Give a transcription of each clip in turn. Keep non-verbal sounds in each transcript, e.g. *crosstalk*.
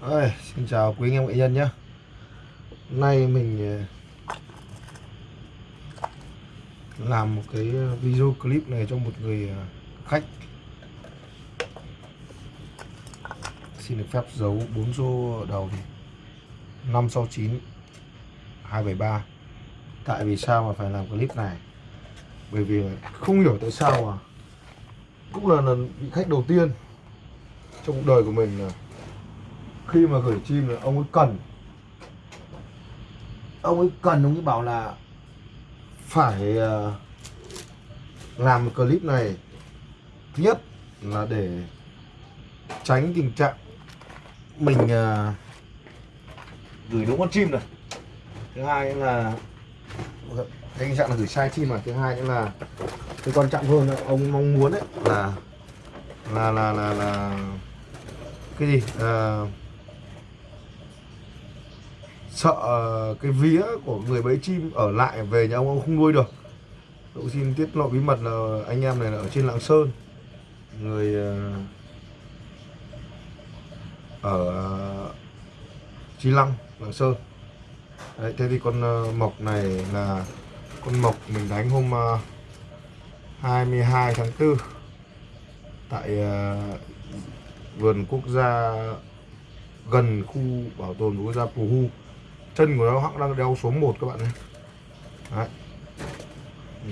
Ôi, xin chào quý anh em nghệ nhân nhé. Hôm nay mình ờ, làm một cái video clip này cho một người ờ, khách. Xin được phép giấu bốn số đầu thì 569 273 Tại vì sao mà phải làm clip này? Bởi vì không hiểu tại sao mà Cũng là lần vị khách đầu tiên Trong cuộc đời của mình ờ, khi mà gửi chim là ông ấy cần. Ông ấy cần ông ấy bảo là phải ờ, làm một clip này. Thứ nhất là để tránh tình trạng mình uh, gửi đúng con chim này. Thứ hai là tình trạng là gửi sai chim mà thứ hai nữa là cái quan trọng hơn là ông mong muốn đấy là là là là là cái gì? Uh, sợ ờ, cái vía của người bẫy chim ở lại về nhà ông ông không nuôi được. Tôi xin tiết lộ bí mật là anh em này là ở trên lạng sơn. Người ờ, ở chi lăng lạng sơn. Đấy, thế thì con ờ, mộc này là con mộc mình đánh hôm 22 tháng 4 tại vườn quốc gia gần khu bảo tồn quốc gia Pù Hu chân của nó hãng đang đeo số 1 các bạn nhé Đấy.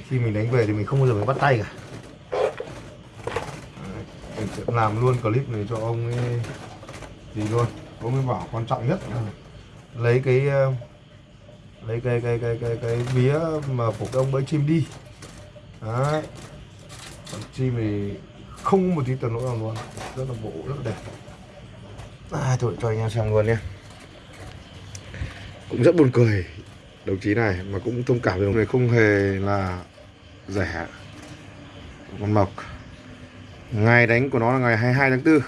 khi mình đánh về thì mình không bao giờ phải bắt tay cả. Đấy. mình sẽ làm luôn clip này cho ông ấy gì luôn ông ấy bảo quan trọng nhất là lấy cái ờ, lấy cái cái cái cái cái vía mà của cái ông bẫy chim đi. Đấy. Còn chim thì không một tí tần lỗi nào luôn. Rất là bộ rất là đẹp. À, thôi cho anh em xem luôn nha cũng rất buồn cười. Đồng chí này mà cũng thông cảm với người không hề là rẻ, con mộc. Ngày đánh của nó là ngày 22 tháng 4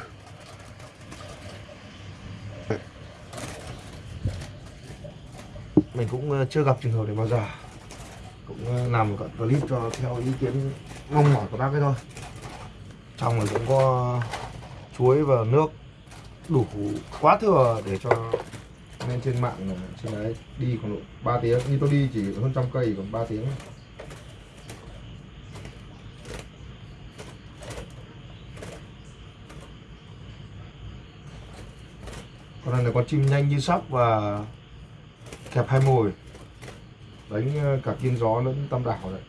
mình cũng ờ, chưa gặp trường hợp này bao giờ. Cũng ờ, làm một clip cho theo ý kiến mong mỏi của bác ấy thôi. Trong này cũng có chuối và nước đủ quá thừa để cho lên trên mạng, trên đấy, đi khoảng độ 3 tiếng. Như tôi đi chỉ hơn trăm cây còn 3 tiếng. Con này là con chim nhanh như sóc và kẹp hai mồi. Đánh ờ, cả kiên gió lẫn tâm đảo đấy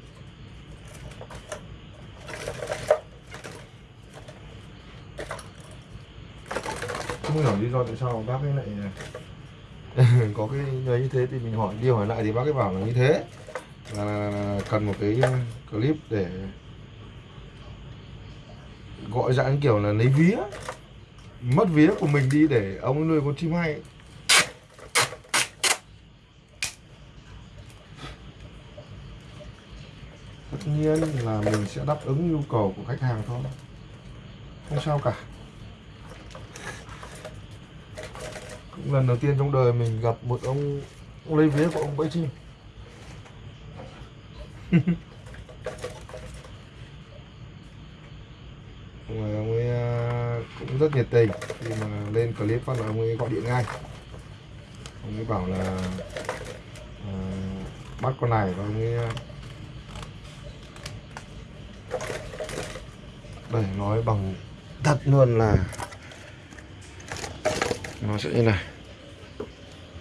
không hiểu lý do tại sao bác ấy lại *laughs* có cái như thế thì mình hỏi đi hỏi lại thì bác ấy bảo là như thế. Là, cần một cái ờ, clip để gọi dạng kiểu là lấy vía mất vía của mình đi để ông nuôi con chim hay. Tất nhiên là mình sẽ đáp ứng nhu cầu của khách hàng thôi. Không sao cả. Cũng lần đầu tiên trong đời mình gặp một ông, ông lấy vía của ông bẫy chim. *laughs* Mà ông ấy à, cũng rất nhiệt tình khi mà lên clip phát là ông ấy gọi điện ngay. Ông ấy bảo là à, bắt con này và ông ấy à, nói bằng thật luôn là nó sẽ như này.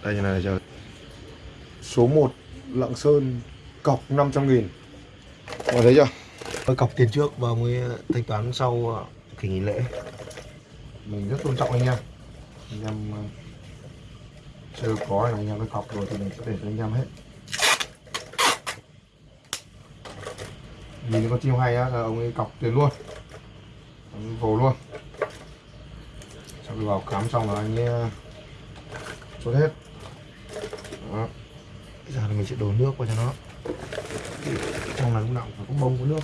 Đây như này chờ số 1 Lạng Sơn cọc 500 nghìn. Mọi thấy chưa? Tôi cọc tiền trước và mới thanh toán sau ờ, kỳ nghỉ lễ. Mình rất tôn trọng anh em. Anh em ờ, chưa có anh em cái cọc rồi thì mình sẽ để cho anh em hết. Nhìn có chim hay á là ông ấy cọc tiền luôn. Vồ luôn sau khi vào cắm xong là anh ấy ờ, chốt hết. Đó. bây giờ thì mình sẽ đổ nước vào cho nó. Trong này lúc nào phải có bông có nước.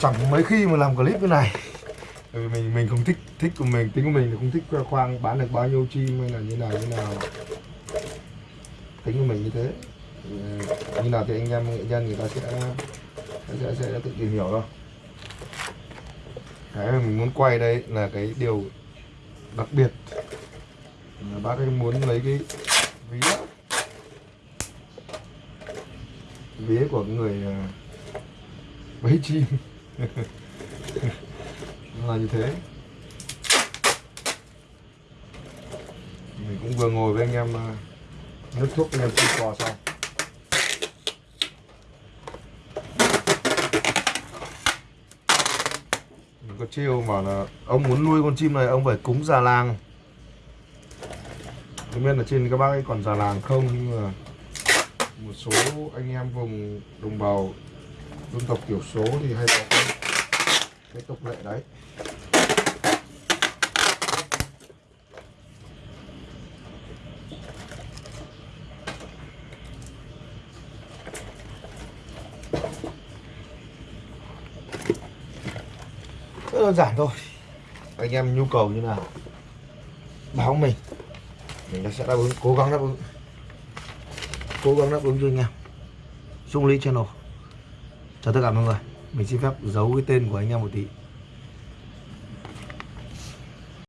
Chẳng mấy khi mà làm clip như này. Vì mình mình không thích thích của mình, tính của mình thì không thích khoang, bán được bao nhiêu chim hay là như nào như nào. Tính của mình như thế. Ừ, như nào thì anh em nghệ nhân người ta sẽ sẽ, sẽ, tự tìm hiểu thôi. Cái mà mình muốn quay đây là cái điều đặc biệt. Là bác ấy muốn lấy cái vía vía của người à, bấy chim. *laughs* Là như thế. Mình cũng vừa ngồi với anh em à, nước thuốc anh em chim cò xong mình có chiêu mà là ông muốn nuôi con chim này ông phải cúng già làng. Không biết là trên các bác ấy còn già làng không nhưng mà một số anh em vùng đồng bào dân tộc thiểu số thì hay có cái, cái tục lệ đấy. Rất đơn giản thôi. Anh em nhu cầu như nào, báo mình. Mình sẽ đáp ứng, cố gắng đáp ứng. Cố gắng đáp ứng cho anh em. Dung lý Channel. Chào tất cả mọi người. Mình xin phép giấu cái tên của anh em một tí.